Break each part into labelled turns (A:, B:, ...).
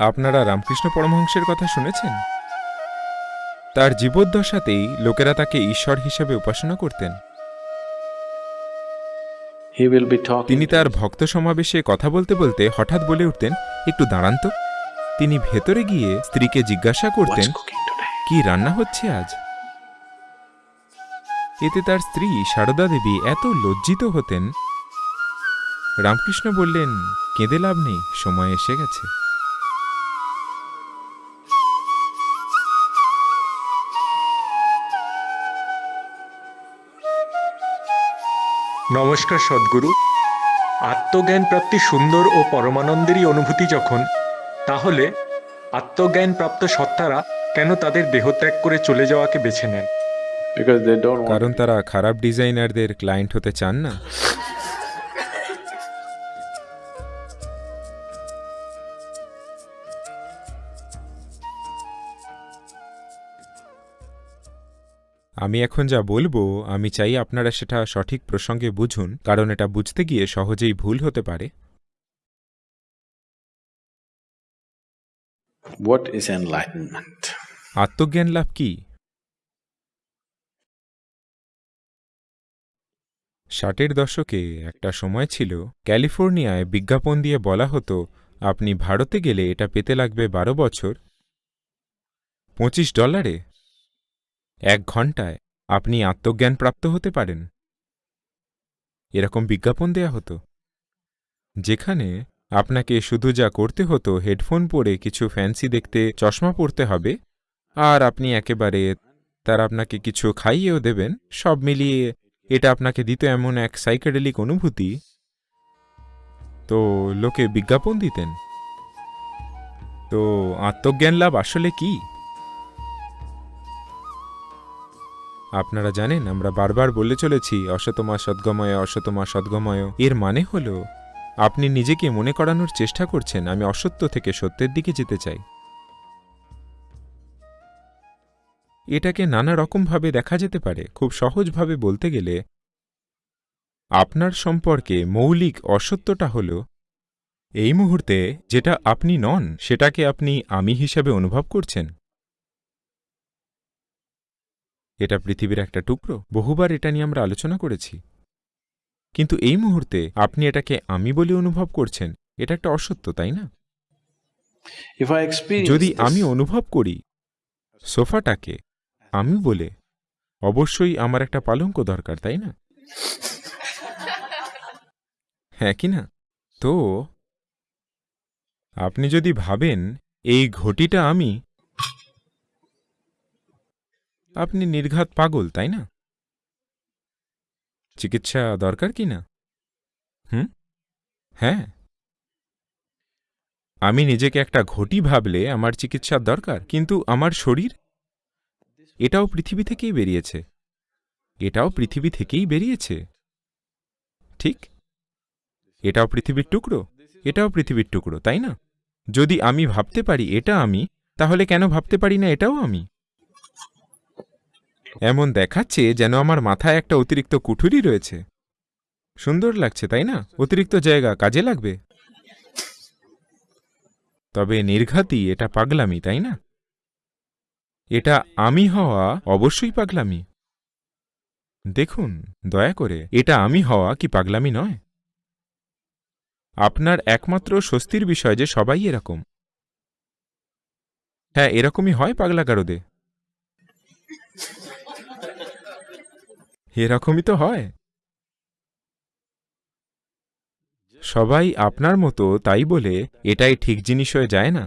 A: আপনারা রামকৃষ্ণ পরমহংসের কথা শুনেছেন? তার জীবদ্দশাতেই লোকেরা তাকে ঈশ্বর হিসেবে উপাসনা করতেন. তিনি তার ভক্ত সমাবেশে কথা বলতে বলতে হঠাৎ বলে উঠতেন একটু দাঁড়ান তো। তিনি ভেতরে গিয়ে স্ত্রীকে জিজ্ঞাসা করতেন? কি রান্না হচ্ছে আজ? এতে তার স্ত্রী সারদা দেবী এত লজ্জিত হতেন। রামকৃষ্ণ বললেন কেঁদে লাভ নেই সময় এসে গেছে।
B: নমস্কার সদ্গুরু। আত্মজ্ঞান প্রাপ্তি সুন্দর ও পরমানন্দেরই অনুভূতি যখন তাহলে আত্মজ্ঞান প্রাপ্ত সত্তারা কেন তাদের দেহত্যাগ করে চলে যাওয়াকে বেছে নেন?
A: কারণ তারা খারাপ ডিজাইনারদের ক্লায়েন্ট হতে চান না। আমি এখন যা বলব আমি চাই আপনারা সেটা সঠিক প্রসঙ্গে বুঝুন কারণ এটা বুঝতে গিয়ে সহজেই ভুল হতে পারে।
C: What is enlightenment?
A: আত্মজ্ঞান লাভ কি? ষাটের দশকে একটা সময় ছিল ক্যালিফোর্নিয়ায় বিজ্ঞাপন দিয়ে বলা হতো আপনি ভারতে গেলে এটা পেতে লাগবে বারো বছর। পঁচিশ ডলারে? এক ঘন্টায় আপনি আত্মজ্ঞান প্রাপ্ত হতে পারেন। এরকম বিজ্ঞাপন দেয়া হতো। যেখানে আপনাকে শুধু যা করতে হতো, হেডফোন পরে কিছু ফ্যান্সি দেখতে চশমা পরতে হবে, আর আপনি একেবারে তার আপনাকে কিছু খাইয়েও দেবেন, সব মিলিয়ে এটা আপনাকে দিত এমন এক সাইকেডেলিক অনুভূতি। তো লোকে বিজ্ঞাপন দিতেন। তো আত্মজ্ঞান লাভ আসলে কি? আপনারা জানেন, আমরা বারবার বলে চলেছি, অসতমা সদ্গময় অসতমা সদ্গময়। এর মানে হল, আপনি নিজেকে মনে করানোর চেষ্টা করছেন, আমি অসত্য থেকে সত্যের দিকে যেতে চাই। এটাকে নানা রকমভাবে দেখা যেতে পারে। খুব সহজভাবে বলতে গেলে, আপনার সম্পর্কে মৌলিক অসত্যটা হল, এই মুহূর্তে যেটা আপনি নন, সেটাকে আপনি আমি হিসাবে অনুভব করছেন। এটা পৃথিবীর একটা টুকরো। বহুবার এটা নিয়ে আমরা আলোচনা করেছি। কিন্তু এই মুহূর্তে আপনি এটাকে আমি বলে অনুভব করছেন এটা একটা অসত্য তাই না? যদি আমি অনুভব করি সোফাটাকে আমি বলে অবশ্যই আমার একটা পালঙ্ক দরকার তাই না? হ্যাঁ কি না? তো আপনি যদি ভাবেন এই ঘটিটা আমি আপনি নির্ঘাত পাগল, তাই না? চিকিৎসা দরকার কি না? হুম? হ্যাঁ। আমি নিজেকে একটা ঘটি ভাবলে আমার চিকিৎসার দরকার, কিন্তু আমার শরীর? এটাও পৃথিবী থেকেই বেরিয়েছে। এটাও পৃথিবী থেকেই বেরিয়েছে। ঠিক। এটাও পৃথিবীর টুকরো। এটাও পৃথিবীর টুকরো, তাই না? যদি আমি ভাবতে পারি এটা আমি, তাহলে কেন ভাবতে পারি না এটাও আমি? এমন দেখাচ্ছে যেন আমার মাথায় একটা অতিরিক্ত কুঠুরি রয়েছে। সুন্দর লাগছে, তাই না? অতিরিক্ত জায়গা কাজে লাগবে। তবে নির্ঘাতই এটা পাগলামি, তাই না? এটা আমি হওয়া অবশ্যই পাগলামি। দেখুন, দয়া করে, এটা আমি হওয়া কি পাগলামি নয়? আপনার একমাত্র স্বস্তির বিষয় যে সবাই এরকম। হ্যাঁ এরকমই হয় পাগলা পাগলাগারদে। এরকমই তো হয়। সবাই আপনার মতো তাই বলে এটাই ঠিক জিনিস হয়ে যায় না।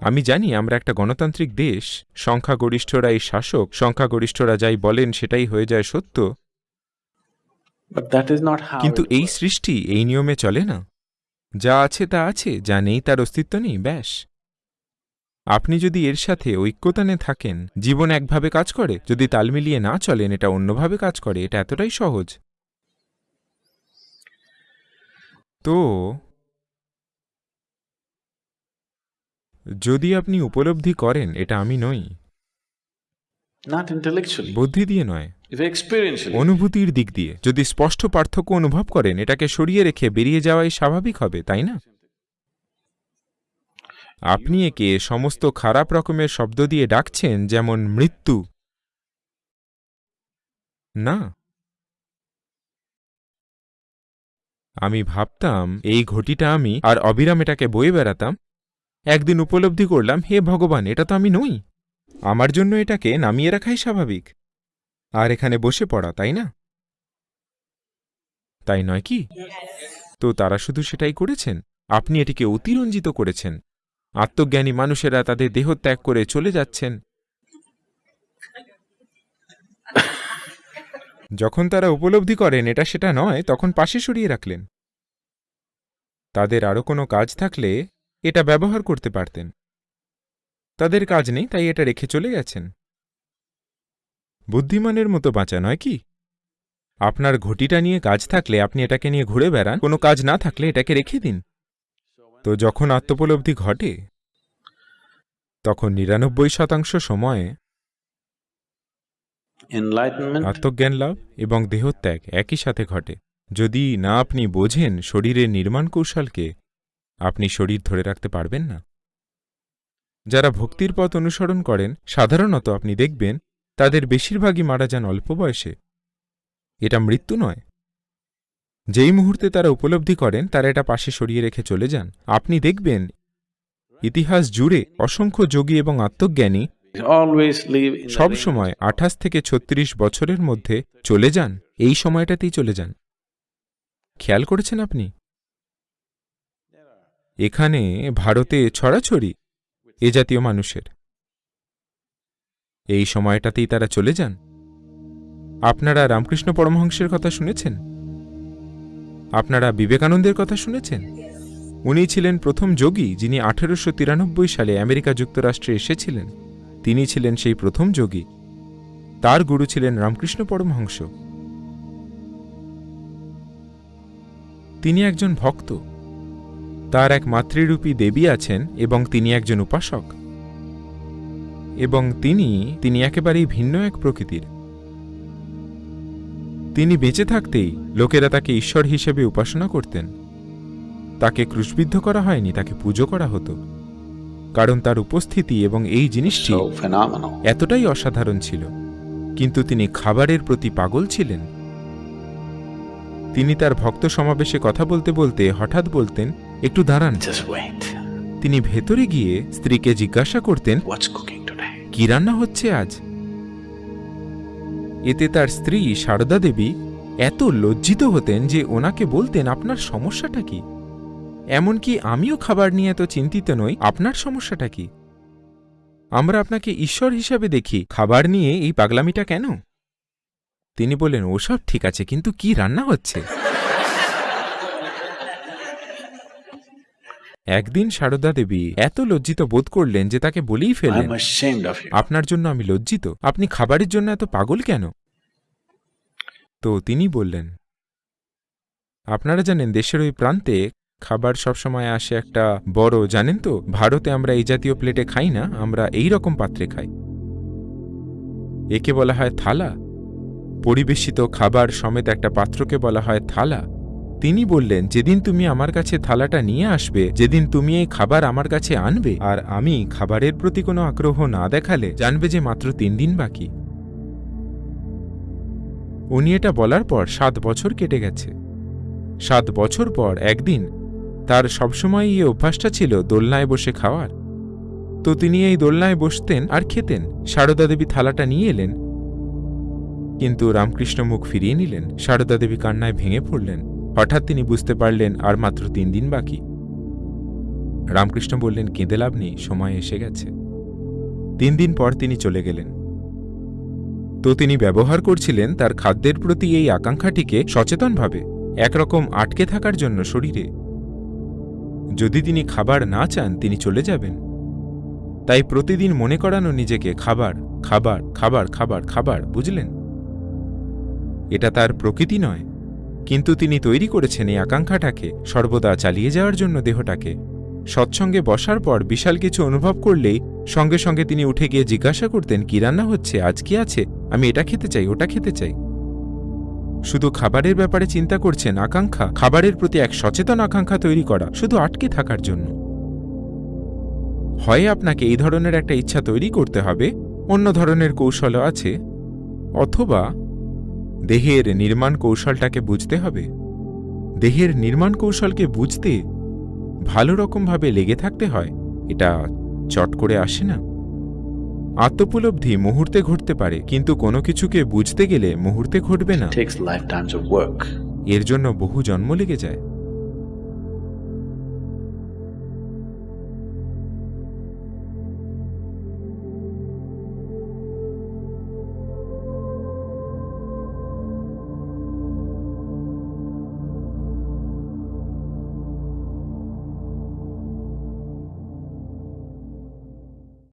A: আমি জানি আমরা একটা গণতান্ত্রিক দেশ সংখ্যাগরিষ্ঠরাই শাসক সংখ্যাগরিষ্ঠরা যাই বলেন সেটাই হয়ে যায় সত্য. কিন্তু এই সৃষ্টি এই নিয়মে চলে না। যা আছে তা আছে যা নেই তার অস্তিত্ব নেই ব্যাস। আপনি যদি এর সাথে ঐক্যতানে থাকেন জীবন একভাবে কাজ করে যদি তাল মিলিয়ে না চলেন এটা অন্যভাবে কাজ করে এটা এতটাই সহজ। তো যদি আপনি উপলব্ধি করেন এটা আমি নই।
C: Not intellectually.
A: বুদ্ধি দিয়ে নয়।
C: Experientially.
A: অনুভূতির দিক দিয়ে। যদি স্পষ্ট পার্থক্য অনুভব করেন এটাকে সরিয়ে রেখে বেরিয়ে যাওয়াই স্বাভাবিক হবে তাই না? আপনি একে সমস্ত খারাপ রকমের শব্দ দিয়ে ডাকছেন যেমন মৃত্যু। না। আমি ভাবতাম, এই ঘটিটা আমি আর অবিরাম এটাকে বয়ে বেড়াতাম। একদিন উপলব্ধি করলাম, হে ভগবান, এটা তো আমি নই। আমার জন্য এটাকে নামিয়ে রাখাই স্বাভাবিক। আর এখানে বসে পড়া, তাই না? তাই নয় কি? তো তারা শুধু সেটাই করেছেন? আপনি এটিকে অতিরঞ্জিত করেছেন। আত্মজ্ঞানী মানুষেরা তাদের দেহ ত্যাগ করে চলে যাচ্ছেন। যখন তারা উপলব্ধি করেন এটা সেটা নয়, তখন পাশে সরিয়ে রাখলেন। তাদের আরও কোনো কাজ থাকলে এটা ব্যবহার করতে পারতেন। তাদের কাজ নেই, তাই এটা রেখে চলে গেছেন। বুদ্ধিমানের মতো বাঁচা নয় কি? আপনার ঘটিটা নিয়ে কাজ থাকলে আপনি এটাকে নিয়ে ঘুরে বেড়ান, কোনো কাজ না থাকলে এটাকে রেখে দিন। তো যখন আত্মোপলব্ধি ঘটে তখন নিরানব্বই শতাংশ সময়ে আত্মজ্ঞান লাভ এবং দেহত্যাগ একই সাথে ঘটে। যদি না আপনি বোঝেন শরীরের নির্মাণ কৌশলকে আপনি শরীর ধরে রাখতে পারবেন না। যারা ভক্তির পথ অনুসরণ করেন সাধারণত আপনি দেখবেন তাদের বেশিরভাগই মারা যান অল্প বয়সে। এটা মৃত্যু নয় যেই মুহূর্তে তারা উপলব্ধি করেন তারা এটা পাশে সরিয়ে রেখে চলে যান। আপনি দেখবেন ইতিহাস জুড়ে অসংখ্য যোগী এবং আত্মজ্ঞানী
C: always live in the
A: সব সময় আঠাশ থেকে ছত্রিশ বছরের মধ্যে চলে যান এই সময়টাতেই চলে যান। খেয়াল করেছেন আপনি? এখানে ভারতে ছড়াছড়ি এ জাতীয় মানুষের। এই সময়টাতেই তারা চলে যান। আপনারা রামকৃষ্ণ পরমহংসের কথা শুনেছেন? আপনারা বিবেকানন্দের কথা শুনেছেন? উনি ছিলেন প্রথম যোগী যিনি আঠেরোশো তিরানব্বই সালে আমেরিকা যুক্তরাষ্ট্রে এসেছিলেন। তিনি ছিলেন সেই প্রথম যোগী। তার গুরু ছিলেন রামকৃষ্ণ পরমহংস। তিনি একজন ভক্ত। তার এক মাতৃরূপী দেবী আছেন এবং তিনি একজন উপাসক। এবং তিনি তিনি একেবারেই ভিন্ন এক প্রকৃতির। তিনি বেঁচে থাকতেই লোকেরা তাকে ঈশ্বর হিসেবে উপাসনা করতেন। তাকে ক্রুশবিদ্ধ করা হয়নি তাকে পুজো করা হতো। কারণ তার উপস্থিতি এবং এই জিনিসটি এতটাই অসাধারণ ছিল। কিন্তু তিনি খাবারের প্রতি পাগল ছিলেন। তিনি তার ভক্ত সমাবেশে কথা বলতে বলতে হঠাৎ বলতেন একটু দাঁড়ান। তিনি ভেতরে গিয়ে স্ত্রীকে জিজ্ঞাসা করতেন? কি রান্না হচ্ছে আজ? এতে তার স্ত্রী সারদা দেবী এত লজ্জিত হতেন যে ওনাকে বলতেন, আপনার সমস্যাটা কি? এমনকি আমিও খাবার নিয়ে এত চিন্তিত নই, আপনার সমস্যাটা কি? আমরা আপনাকে ঈশ্বর হিসাবে দেখি, খাবার নিয়ে এই পাগলামিটা কেন? তিনি বলেন ওসব ঠিক আছে, কিন্তু কি রান্না হচ্ছে? একদিন সারদা দেবী এত লজ্জিত বোধ করলেন যে তাকে বলেই
C: you.
A: আপনার জন্য আমি লজ্জিত। আপনি খাবারের জন্য এত পাগল কেন? তো তিনি বললেন আপনারা জানেন দেশের ওই প্রান্তে খাবার সবসময় আসে একটা বড় জানেন তো? ভারতে আমরা এই জাতীয় প্লেটে খাই না আমরা এই রকম পাত্রে খাই। একে বলা হয় থালা। পরিবেশিত খাবার সমেত একটা পাত্রকে বলা হয় থালা। তিনি বললেন, যেদিন তুমি আমার কাছে থালাটা নিয়ে আসবে, যেদিন তুমি এই খাবার আমার কাছে আনবে, আর আমি খাবারের প্রতি কোনো আগ্রহ না দেখালে জানবে যে মাত্র তিন দিন বাকি। উনি এটা বলার পর সাত বছর কেটে গেছে। সাত বছর পর একদিন তার সবসময় এই অভ্যাসটা ছিল দোলনায় বসে খাওয়ার। তো তিনি এই দোলনায় বসতেন আর খেতেন। সারদা দেবী থালাটা নিয়ে এলেন। কিন্তু রামকৃষ্ণ মুখ ফিরিয়ে নিলেন। সারদা দেবী কান্নায় ভেঙে পড়লেন। হঠাৎ তিনি বুঝতে পারলেন আর মাত্র তিন দিন বাকি। রামকৃষ্ণ বললেন, কেঁদে লাভ নেই, সময় এসে গেছে। তিন দিন পর তিনি চলে গেলেন। তো তিনি ব্যবহার করছিলেন তার খাদ্যের প্রতি এই আকাঙ্ক্ষাটিকে সচেতনভাবে, একরকম আটকে থাকার জন্য শরীরে। যদি তিনি খাবার না চান, তিনি চলে যাবেন। তাই প্রতিদিন মনে করানো নিজেকে, খাবার খাবার খাবার খাবার খাবার, বুঝলেন? এটা তার প্রকৃতি নয়। কিন্তু তিনি তৈরি করেছেন এই আকাঙ্ক্ষাটাকে সর্বদা চালিয়ে যাওয়ার জন্য দেহটাকে। সৎসঙ্গে বসার পর বিশাল কিছু অনুভব করলেই সঙ্গে সঙ্গে তিনি উঠে গিয়ে জিজ্ঞাসা করতেন, কি রান্না হচ্ছে? আজ কি আছে? আমি এটা খেতে চাই, ওটা খেতে চাই। শুধু খাবারের ব্যাপারে চিন্তা করছেন আকাঙ্ক্ষা, খাবারের প্রতি এক সচেতন আকাঙ্ক্ষা তৈরি করা শুধু আটকে থাকার জন্য। হয় আপনাকে এই ধরনের একটা ইচ্ছা তৈরি করতে হবে, অন্য ধরনের কৌশলও আছে? অথবা দেহের নির্মাণ কৌশলটাকে বুঝতে হবে। দেহের নির্মাণ কৌশলকে বুঝতে ভালো রকমভাবে লেগে থাকতে হয় এটা চট করে আসে না। আত্মোপলব্ধি মুহূর্তে ঘটতে পারে কিন্তু কোনো কিছুকে বুঝতে গেলে মুহূর্তে ঘটবে না. এর জন্য বহু জন্ম লেগে যায়।